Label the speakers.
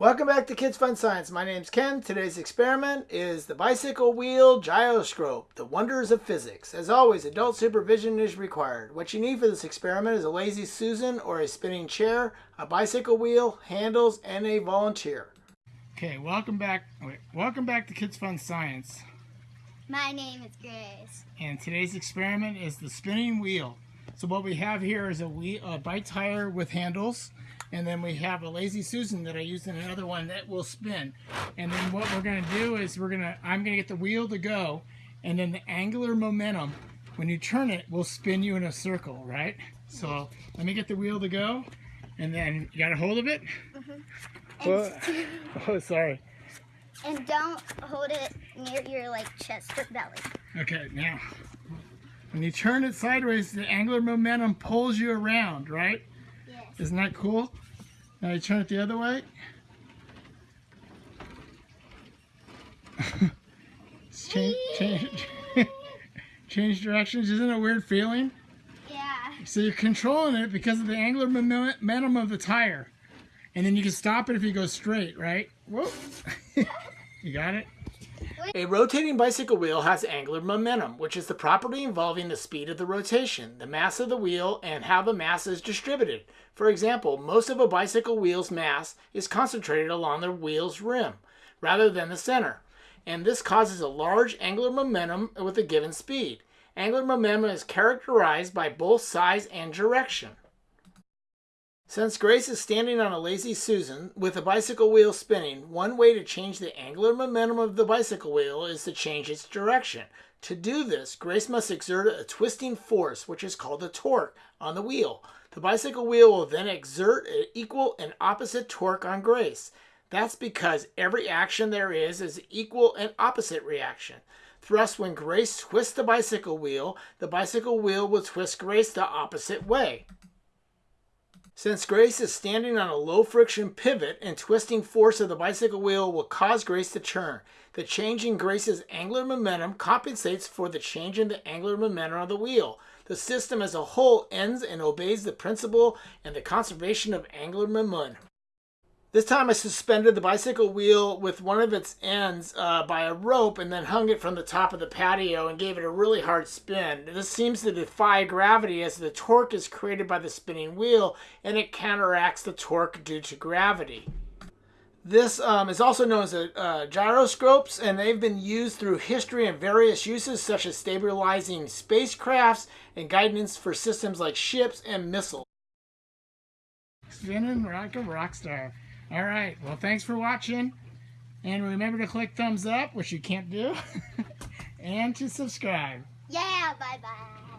Speaker 1: Welcome back to Kids Fun Science. My name's Ken. Today's experiment is the bicycle wheel gyroscope, the wonders of physics. As always, adult supervision is required. What you need for this experiment is a lazy Susan or a spinning chair, a bicycle wheel, handles, and a volunteer.
Speaker 2: Okay, welcome back. Wait, welcome back to Kids Fun Science.
Speaker 3: My name is Grace.
Speaker 2: And today's experiment is the spinning wheel. So what we have here is a, wheel, a bike tire with handles and then we have a lazy Susan that I used in another one that will spin. And then what we're gonna do is we're gonna, I'm gonna get the wheel to go, and then the angular momentum, when you turn it, will spin you in a circle, right? So let me get the wheel to go, and then you got a hold of it?
Speaker 3: Mm -hmm.
Speaker 2: oh, oh, sorry.
Speaker 3: And don't hold it near your like chest or belly.
Speaker 2: Okay, now, when you turn it sideways, the angular momentum pulls you around, right? Isn't that cool? Now you turn it the other way. change, change, change directions. Isn't it a weird feeling?
Speaker 3: Yeah.
Speaker 2: So you're controlling it because of the angular momentum of the tire. And then you can stop it if you go straight, right? Whoa. you got it?
Speaker 1: A rotating bicycle wheel has angular momentum, which is the property involving the speed of the rotation, the mass of the wheel, and how the mass is distributed. For example, most of a bicycle wheel's mass is concentrated along the wheel's rim, rather than the center, and this causes a large angular momentum with a given speed. Angular momentum is characterized by both size and direction. Since Grace is standing on a lazy Susan with a bicycle wheel spinning, one way to change the angular momentum of the bicycle wheel is to change its direction. To do this, Grace must exert a twisting force, which is called a torque, on the wheel. The bicycle wheel will then exert an equal and opposite torque on Grace. That's because every action there is is equal and opposite reaction. Thus, when Grace twists the bicycle wheel, the bicycle wheel will twist Grace the opposite way. Since Grace is standing on a low friction pivot and twisting force of the bicycle wheel will cause Grace to turn. The change in Grace's angular momentum compensates for the change in the angular momentum of the wheel. The system as a whole ends and obeys the principle and the conservation of angular momentum. This time I suspended the bicycle wheel with one of its ends uh, by a rope and then hung it from the top of the patio and gave it a really hard spin. This seems to defy gravity as the torque is created by the spinning wheel and it counteracts the torque due to gravity. This um, is also known as a, uh, gyroscopes and they've been used through history in various uses such as stabilizing spacecrafts and guidance for systems like ships and missiles.
Speaker 2: Spinning like a rock star. All right. Well, thanks for watching. And remember to click thumbs up, which you can't do, and to subscribe.
Speaker 3: Yeah, bye-bye.